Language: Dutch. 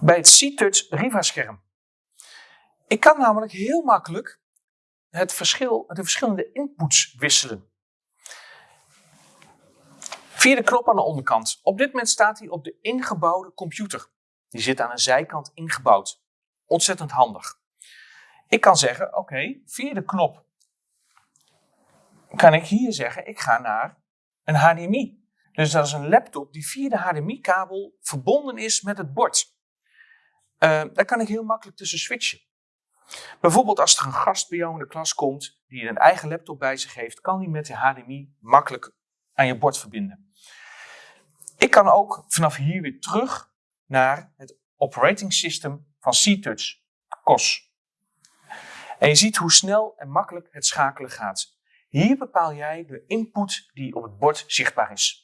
bij het C-Touch Riva-scherm. Ik kan namelijk heel makkelijk het verschil, de verschillende inputs wisselen. Via de knop aan de onderkant. Op dit moment staat hij op de ingebouwde computer. Die zit aan een zijkant ingebouwd. Ontzettend handig. Ik kan zeggen, oké, via de knop kan ik hier zeggen, ik ga naar een HDMI. Dus dat is een laptop die via de HDMI-kabel verbonden is met het bord. Uh, daar kan ik heel makkelijk tussen switchen. Bijvoorbeeld als er een gast bij jou in de klas komt die een eigen laptop bij zich heeft, kan die met de HDMI makkelijk aan je bord verbinden. Ik kan ook vanaf hier weer terug naar het operating system van C-Touch, COS. En je ziet hoe snel en makkelijk het schakelen gaat. Hier bepaal jij de input die op het bord zichtbaar is.